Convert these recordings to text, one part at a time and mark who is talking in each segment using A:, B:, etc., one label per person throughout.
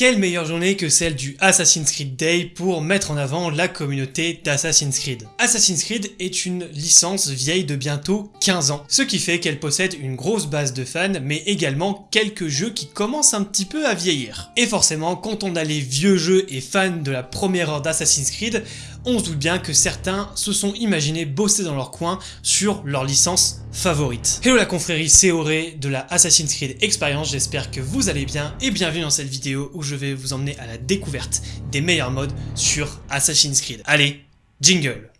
A: Quelle meilleure journée que celle du Assassin's Creed Day pour mettre en avant la communauté d'Assassin's Creed. Assassin's Creed est une licence vieille de bientôt 15 ans, ce qui fait qu'elle possède une grosse base de fans, mais également quelques jeux qui commencent un petit peu à vieillir. Et forcément, quand on a les vieux jeux et fans de la première heure d'Assassin's Creed, on se doute bien que certains se sont imaginés bosser dans leur coin sur leur licence favorite. Hello la confrérie, c'est Auré de la Assassin's Creed Experience, j'espère que vous allez bien et bienvenue dans cette vidéo où je vais vous emmener à la découverte des meilleurs modes sur Assassin's Creed. Allez, jingle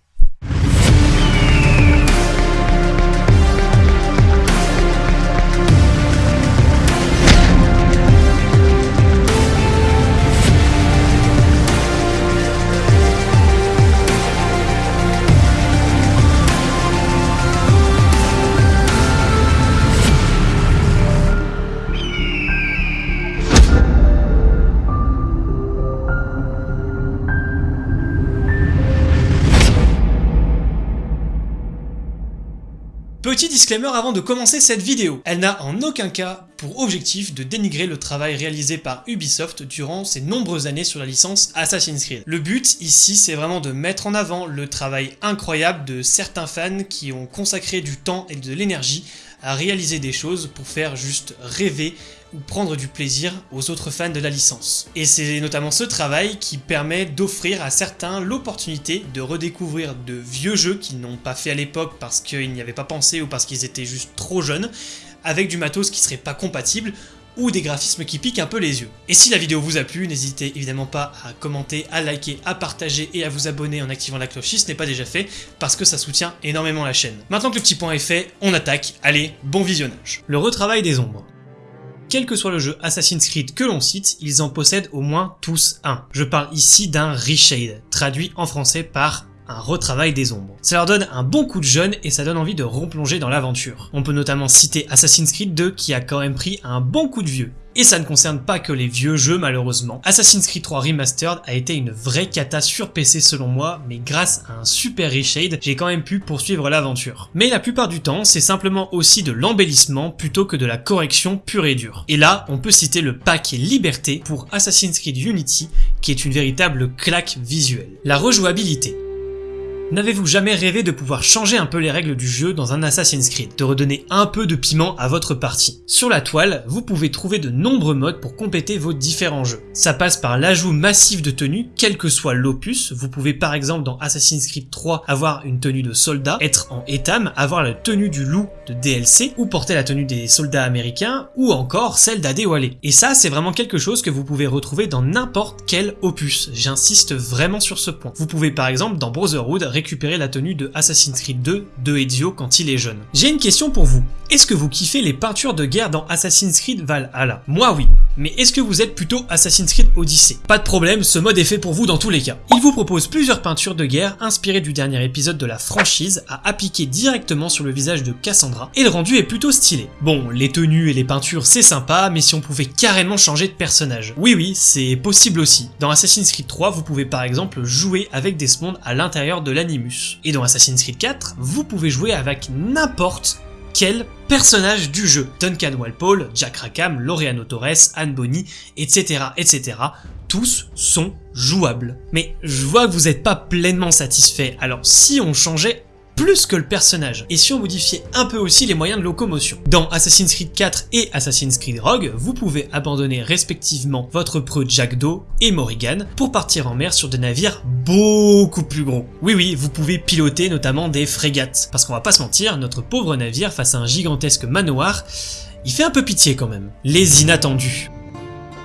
A: Petit disclaimer avant de commencer cette vidéo, elle n'a en aucun cas pour objectif de dénigrer le travail réalisé par Ubisoft durant ces nombreuses années sur la licence Assassin's Creed. Le but ici c'est vraiment de mettre en avant le travail incroyable de certains fans qui ont consacré du temps et de l'énergie à réaliser des choses pour faire juste rêver ou prendre du plaisir aux autres fans de la licence. Et c'est notamment ce travail qui permet d'offrir à certains l'opportunité de redécouvrir de vieux jeux qu'ils n'ont pas fait à l'époque parce qu'ils n'y avaient pas pensé ou parce qu'ils étaient juste trop jeunes, avec du matos qui serait pas compatible, ou des graphismes qui piquent un peu les yeux. Et si la vidéo vous a plu, n'hésitez évidemment pas à commenter, à liker, à partager et à vous abonner en activant la cloche si ce n'est pas déjà fait, parce que ça soutient énormément la chaîne. Maintenant que le petit point est fait, on attaque, allez, bon visionnage. Le retravail des ombres. Quel que soit le jeu Assassin's Creed que l'on cite, ils en possèdent au moins tous un. Je parle ici d'un reshade, traduit en français par un retravail des ombres. Ça leur donne un bon coup de jeune et ça donne envie de replonger dans l'aventure. On peut notamment citer Assassin's Creed 2 qui a quand même pris un bon coup de vieux. Et ça ne concerne pas que les vieux jeux malheureusement. Assassin's Creed 3 Remastered a été une vraie cata sur PC selon moi, mais grâce à un super reshade, j'ai quand même pu poursuivre l'aventure. Mais la plupart du temps, c'est simplement aussi de l'embellissement plutôt que de la correction pure et dure. Et là, on peut citer le pack Liberté pour Assassin's Creed Unity, qui est une véritable claque visuelle. La rejouabilité. N'avez-vous jamais rêvé de pouvoir changer un peu les règles du jeu dans un Assassin's Creed, de redonner un peu de piment à votre partie? Sur la toile, vous pouvez trouver de nombreux modes pour compléter vos différents jeux. Ça passe par l'ajout massif de tenues, quel que soit l'opus, vous pouvez par exemple dans Assassin's Creed 3 avoir une tenue de soldat, être en étam, avoir la tenue du loup de DLC, ou porter la tenue des soldats américains, ou encore celle d'Adewale. Et ça c'est vraiment quelque chose que vous pouvez retrouver dans n'importe quel opus, j'insiste vraiment sur ce point. Vous pouvez par exemple dans Brotherhood récupérer la tenue de Assassin's Creed 2 de Ezio quand il est jeune. J'ai une question pour vous. Est-ce que vous kiffez les peintures de guerre dans Assassin's Creed Valhalla? Moi oui. Mais est-ce que vous êtes plutôt Assassin's Creed Odyssey? Pas de problème, ce mode est fait pour vous dans tous les cas. Il vous propose plusieurs peintures de guerre inspirées du dernier épisode de la franchise à appliquer directement sur le visage de Cassandra, et le rendu est plutôt stylé. Bon, les tenues et les peintures c'est sympa, mais si on pouvait carrément changer de personnage. Oui oui, c'est possible aussi. Dans Assassin's Creed 3, vous pouvez par exemple jouer avec Desmond à l'intérieur de Et dans Assassin's Creed 4, vous pouvez jouer avec n'importe quel personnage du jeu. Duncan Walpole, Jack Rackham, Laureano Torres, Anne Bonny, etc. etc. Tous sont jouables. Mais je vois que vous n'êtes pas pleinement satisfait, alors si on changeait plus que le personnage, et si on modifiait un peu aussi les moyens de locomotion. Dans Assassin's Creed 4 et Assassin's Creed Rogue, vous pouvez abandonner respectivement votre preux Jack Doe et Morrigan pour partir en mer sur des navires beaucoup plus gros. Oui oui, vous pouvez piloter notamment des frégates, parce qu'on va pas se mentir, notre pauvre navire face à un gigantesque manoir, il fait un peu pitié quand même. Les inattendus.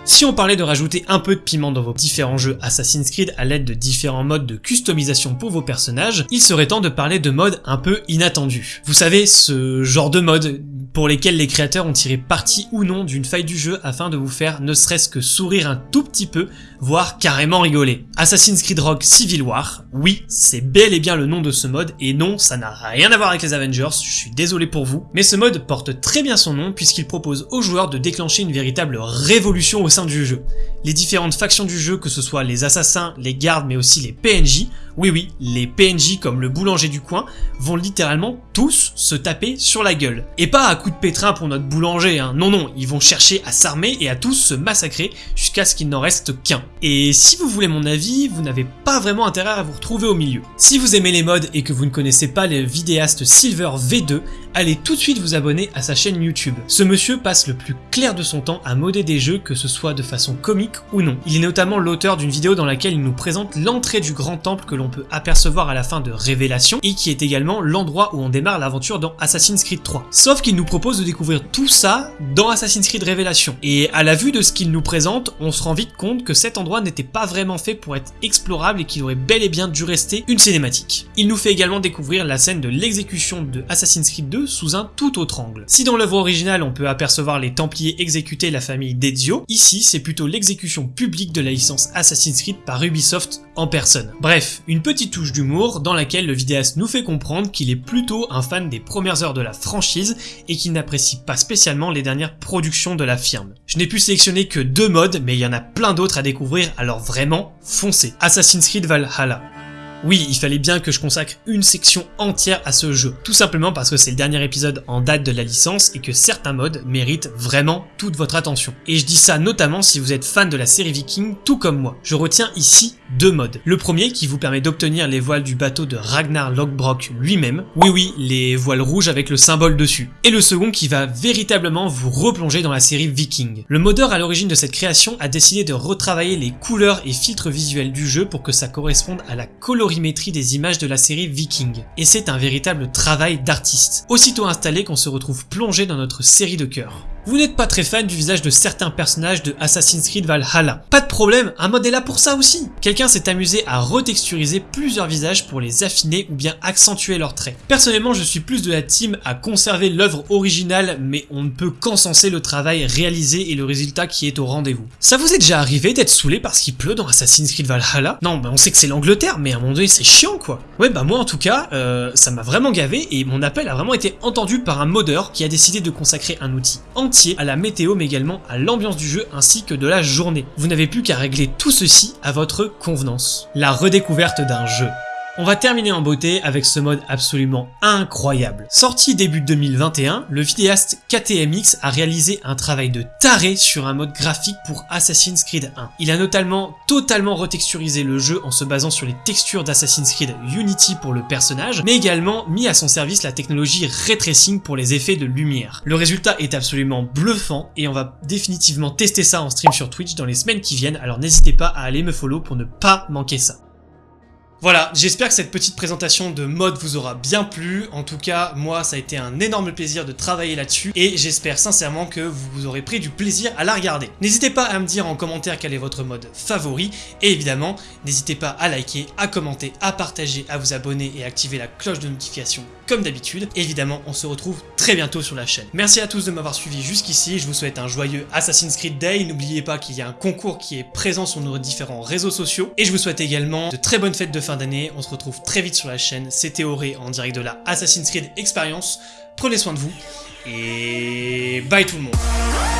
A: Si on parlait de rajouter un peu de piment dans vos différents jeux Assassin's Creed à l'aide de différents modes de customisation pour vos personnages, il serait temps de parler de modes un peu inattendus. Vous savez, ce genre de mode pour lesquels les créateurs ont tiré parti ou non d'une faille du jeu afin de vous faire ne serait-ce que sourire un tout petit peu, voire carrément rigoler. Assassin's Creed Rogue Civil War, oui, c'est bel et bien le nom de ce mode, et non, ça n'a rien à voir avec les Avengers, je suis désolé pour vous, mais ce mode porte très bien son nom puisqu'il propose aux joueurs de déclencher une véritable révolution au sein du jeu. Les différentes factions du jeu, que ce soit les assassins, les gardes, mais aussi les PNJ, Oui oui, les PNJ comme le boulanger du coin vont littéralement tous se taper sur la gueule. Et pas à coup de pétrin pour notre boulanger, hein. non non, ils vont chercher à s'armer et à tous se massacrer jusqu'à ce qu'il n'en reste qu'un. Et si vous voulez mon avis, vous n'avez pas vraiment intérêt à vous retrouver au milieu. Si vous aimez les mods et que vous ne connaissez pas le vidéaste Silver V2, allez tout de suite vous abonner à sa chaîne YouTube. Ce monsieur passe le plus clair de son temps à modder des jeux que ce soit de façon comique ou non. Il est notamment l'auteur d'une vidéo dans laquelle il nous présente l'entrée du grand temple que l'on peut apercevoir à la fin de Révélation et qui est également l'endroit où on démarre l'aventure dans Assassin's Creed 3. Sauf qu'il nous propose de découvrir tout ça dans Assassin's Creed Révélation. Et à la vue de ce qu'il nous présente, on se rend vite compte que cet endroit n'était pas vraiment fait pour être explorable et qu'il aurait bel et bien dû rester une cinématique. Il nous fait également découvrir la scène de l'exécution de Assassin's Creed 2 sous un tout autre angle. Si dans l'œuvre originale on peut apercevoir les Templiers exécuter la famille d'Ezio, ici c'est plutôt l'exécution publique de la licence Assassin's Creed par Ubisoft en personne. Bref, une petite touche d'humour dans laquelle le vidéaste nous fait comprendre qu'il est plutôt un fan des premières heures de la franchise et qu'il n'apprécie pas spécialement les dernières productions de la firme. Je n'ai pu sélectionner que deux modes, mais il y en a plein d'autres à découvrir, alors vraiment, foncez. Assassin's Creed Valhalla. Oui, il fallait bien que je consacre une section entière à ce jeu, tout simplement parce que c'est le dernier épisode en date de la licence et que certains modes méritent vraiment toute votre attention. Et je dis ça notamment si vous êtes fan de la série Viking, tout comme moi. Je retiens ici deux modes. Le premier qui vous permet d'obtenir les voiles du bateau de Ragnar Lothbrok lui-même, oui oui, les voiles rouges avec le symbole dessus. Et le second qui va véritablement vous replonger dans la série Viking. Le modeur à l'origine de cette création a décidé de retravailler les couleurs et filtres visuels du jeu pour que ça corresponde à la des images de la série Viking. Et c'est un véritable travail d'artiste. Aussitôt installé qu'on se retrouve plongé dans notre série de cœur. Vous n'êtes pas très fan du visage de certains personnages de Assassin's Creed Valhalla. Pas de problème, un mode est là pour ça aussi. Quelqu'un s'est amusé à retexturiser plusieurs visages pour les affiner ou bien accentuer leurs traits. Personnellement, je suis plus de la team à conserver l'œuvre originale, mais on ne peut qu'encenser le travail réalisé et le résultat qui est au rendez-vous. Ça vous est déjà arrivé d'être saoulé parce qu'il pleut dans Assassin's Creed Valhalla? Non, bah on sait que c'est l'Angleterre, mais à un moment donné c'est chiant quoi. Ouais bah moi en tout cas, euh, ça m'a vraiment gavé et mon appel a vraiment été entendu par un modeur qui a décidé de consacrer un outil à la météo mais également à l'ambiance du jeu ainsi que de la journée. Vous n'avez plus qu'à régler tout ceci à votre convenance. La redécouverte d'un jeu. On va terminer en beauté avec ce mode absolument incroyable. Sorti début 2021, le vidéaste KTMX a réalisé un travail de taré sur un mode graphique pour Assassin's Creed 1. Il a notamment totalement retexturisé le jeu en se basant sur les textures d'Assassin's Creed Unity pour le personnage, mais également mis à son service la technologie Ray pour les effets de lumière. Le résultat est absolument bluffant et on va définitivement tester ça en stream sur Twitch dans les semaines qui viennent, alors n'hésitez pas à aller me follow pour ne pas manquer ça. Voilà, j'espère que cette petite présentation de mode vous aura bien plu. En tout cas, moi, ça a été un énorme plaisir de travailler là-dessus et j'espère sincèrement que vous aurez pris du plaisir à la regarder. N'hésitez pas à me dire en commentaire quel est votre mode favori et évidemment, n'hésitez pas à liker, à commenter, à partager, à vous abonner et à activer la cloche de notification comme d'habitude. Évidemment, on se retrouve très bientôt sur la chaîne. Merci à tous de m'avoir suivi jusqu'ici, je vous souhaite un joyeux Assassin's Creed Day. N'oubliez pas qu'il y a un concours qui est présent sur nos différents réseaux sociaux et je vous souhaite également de très bonnes fêtes de fin d'année. On se retrouve très vite sur la chaîne. C'était Auré en direct de la Assassin's Creed Experience. Prenez soin de vous et bye tout le monde